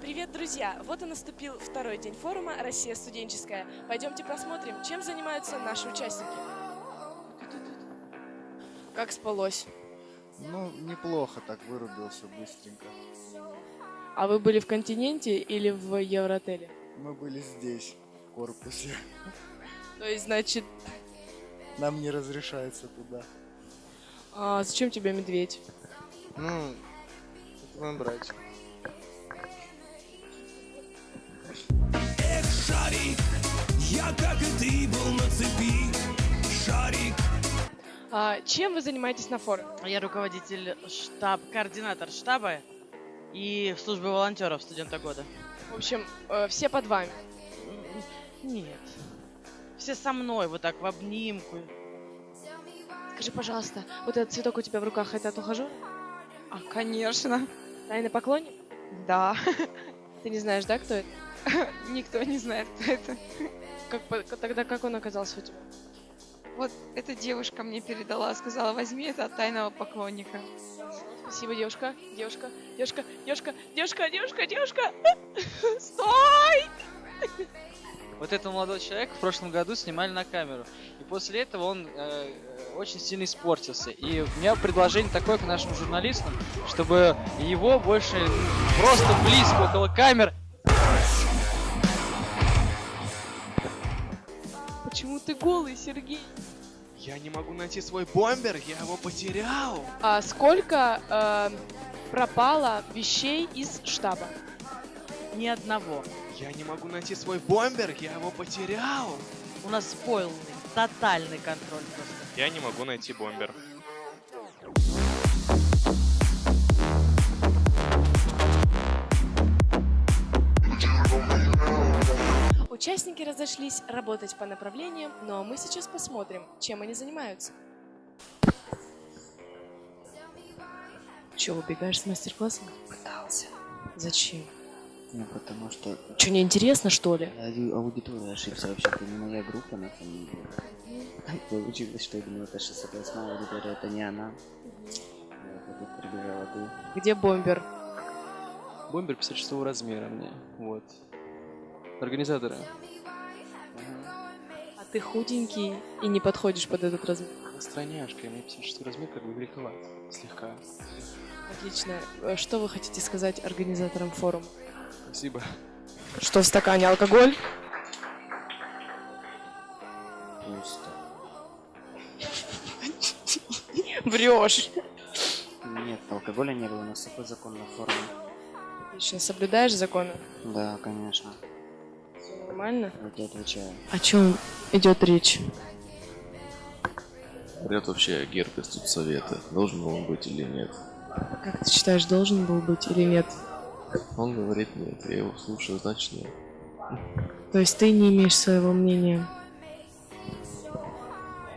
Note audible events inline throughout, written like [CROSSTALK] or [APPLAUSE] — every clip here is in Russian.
Привет, друзья! Вот и наступил второй день форума «Россия студенческая». Пойдемте посмотрим, чем занимаются наши участники. Как спалось? Ну, неплохо так вырубился быстренько. А вы были в континенте или в Евроотеле? Мы были здесь, в корпусе. То есть, значит, Нам не разрешается туда. а зачем тебе медведь? Ну, мой братик. Эх, шарик, я как и ты был на цепи. Шарик, А, чем вы занимаетесь на форуме? Я руководитель штаб, координатор штаба и службы волонтеров студента года. В общем, э, все под вами. Нет. Все со мной, вот так, в обнимку. Скажи, пожалуйста, вот этот цветок у тебя в руках, это от ухажера? А, конечно, Тайный поклонник? да. [LAUGHS] Ты не знаешь, да, кто это? [LAUGHS] Никто не знает, кто это. Как, тогда как он оказался у тебя? Вот эта девушка мне передала, сказала, возьми это от тайного поклонника. Спасибо, девушка, девушка, девушка, девушка, девушка, девушка, девушка. [LAUGHS] Стой! Вот этого молодого человека в прошлом году снимали на камеру. И после этого он э, э, очень сильно испортился. И у меня предложение такое к нашим журналистам, чтобы его больше просто близко около камер Почему ты голый, Сергей? Я не могу найти свой бомбер, я его потерял. А сколько э, пропало вещей из штаба? Ни одного. Я не могу найти свой бомбер, я его потерял. У нас полный, тотальный контроль просто. Я не могу найти бомбер. Участники разошлись работать по направлениям, но мы сейчас посмотрим, чем они занимаются. Че, убегаешь с мастер-класса? Пытался. Зачем? Ну, потому что Че, не интересно, что ли? аудитория ошибся вообще, это не моя группа на самом деле. Получилось, что я думал, это 608 аудитория, это не она. Вот, тут прибежала ты. Где бомбер? бомбер 56 размера мне. Вот. Организаторы. А ты худенький и не подходишь под этот размер. Стройняшка, мне 56 размер как бы великоват. Слегка. Отлично. Э, Что вы хотите сказать организаторам форума? Спасибо. Что в стакане алкоголь? Пусто. Врешь. Нет, алкоголя не было, у нас такой закон на форуме. Отлично. Соблюдаешь законы? Да, конечно. Все нормально? Я тебе отвечаю. О чем идет речь? Говорят вообще герб из совета. Должен он быть или нет? Как ты считаешь, должен был быть или нет? Он говорит нет. Я его слушаю, значит нет. То есть ты не имеешь своего мнения?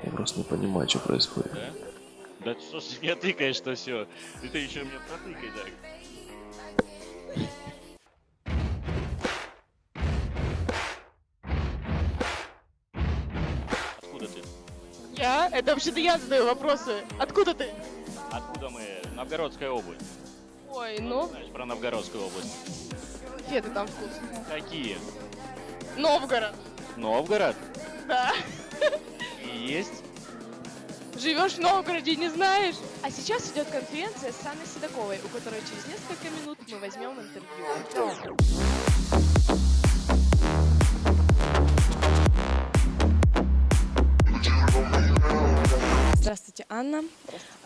Я просто не понимаю, что происходит. Да что ж ты меня тыкаешь-то все? И ты еще меня протыкай так. Откуда ты? Я? Это вообще-то я задаю вопросы. Откуда ты? Откуда мы? Новгородская область. Ой, ну, Знаешь про Новгородскую область? конфеты там вкусные. Какие? Новгород. Новгород? Да. И есть? Живешь в Новгороде, не знаешь? А сейчас идет конференция с Анной Седоковой, у которой через несколько минут мы возьмем интервью. Здравствуйте, Анна.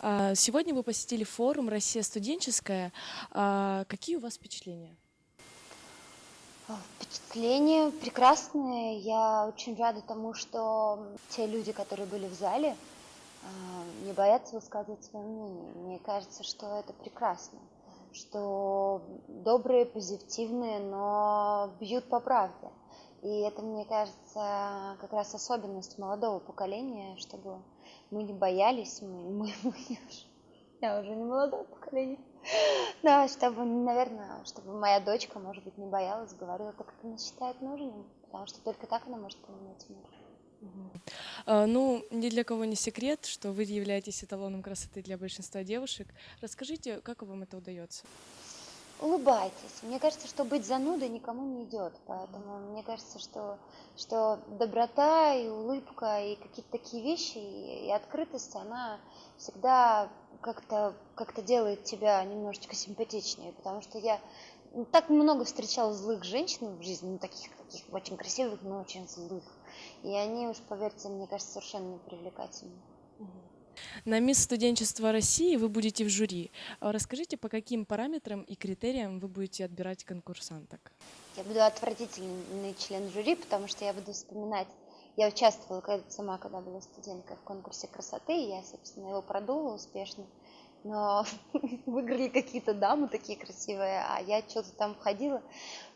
А, Сегодня вы посетили форум «Россия студенческая». А, Какие у вас впечатления? А, Впечатления прекрасные. Я очень рада тому, что те люди, которые были в зале, а, не боятся высказывать свое мнение. Мне кажется, что это прекрасно, что добрые, позитивные, но бьют по правде. И это, мне кажется, как раз особенность молодого поколения, чтобы мы не боялись, мы, мы, [LAUGHS] мы я уже не молодое поколение. [LAUGHS] Да, чтобы, наверное, чтобы моя дочка, может быть, не боялась, говорила так, как она считает нужным, потому что только так она может поменять мир. А, Ну, ни для кого не секрет, что вы являетесь эталоном красоты для большинства девушек. Расскажите, как вам это удается? Улыбайтесь. Мне кажется, что быть занудой никому не идет. Поэтому мне кажется, что, что доброта и улыбка и какие-то такие вещи и, и открытость, она всегда как-то как делает тебя немножечко симпатичнее. Потому что я так много встречала злых женщин в жизни, ну, таких, таких очень красивых, но очень злых. И они уж, поверьте, мне кажется, совершенно непривлекательны. На мисс студенчества России вы будете в жюри. А Расскажите, по каким параметрам и критериям вы будете отбирать конкурсанток? Я буду отвратительный член жюри, потому что я буду вспоминать я участвовала сама, когда была студенткой в конкурсе красоты, и я, собственно, его продула успешно но [LAUGHS] выиграли какие-то дамы такие красивые, а я что-то там входила.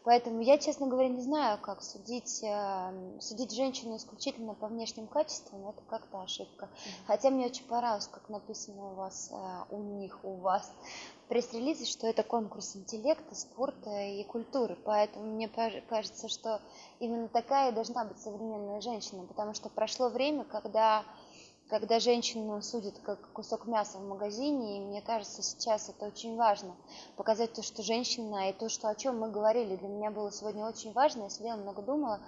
Поэтому я, честно говоря, не знаю, как судить, э, судить женщину исключительно по внешним качествам, это как-то ошибка. Хотя мне очень понравилось, как написано у вас, э, у них, у вас в пресс-релизе, что это конкурс интеллекта, спорта и культуры. Поэтому мне кажется, что именно такая и должна быть современная женщина, потому что прошло время, когда когда женщину судят как кусок мяса в магазине, и мне кажется, сейчас это очень важно, показать то, что женщина, и то, что, о чем мы говорили, для меня было сегодня очень важно, я сидела много думала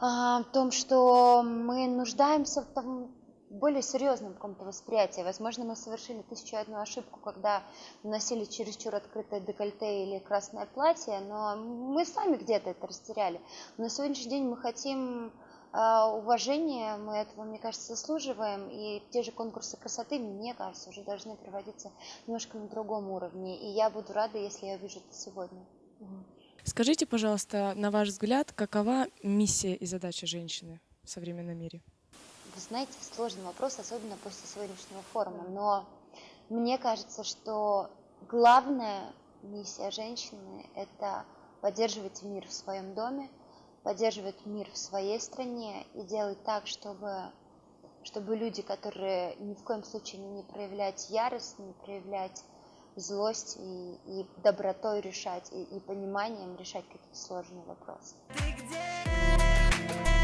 а, о том, что мы нуждаемся в том, более серьезном каком-то восприятии. Возможно, мы совершили тысячу одну ошибку, когда носили чересчур открытое декольте или красное платье, но мы сами где-то это растеряли. Но на сегодняшний день мы хотим а, уважение, мы этого, мне кажется, заслуживаем, и те же конкурсы красоты, мне кажется, уже должны проводиться немножко на другом уровне, и я буду рада, если я увижу это сегодня. Скажите, пожалуйста, на ваш взгляд, какова миссия и задача женщины в современном мире? Вы знаете, сложный вопрос, особенно после сегодняшнего форума, но мне кажется, что главная миссия женщины – это поддерживать мир в своем доме, поддерживать мир в своей стране и делать так, чтобы, чтобы люди, которые ни в коем случае не проявлять ярость, не проявлять злость и, и добротой решать, и, и пониманием решать какие-то сложные вопросы. Ты где?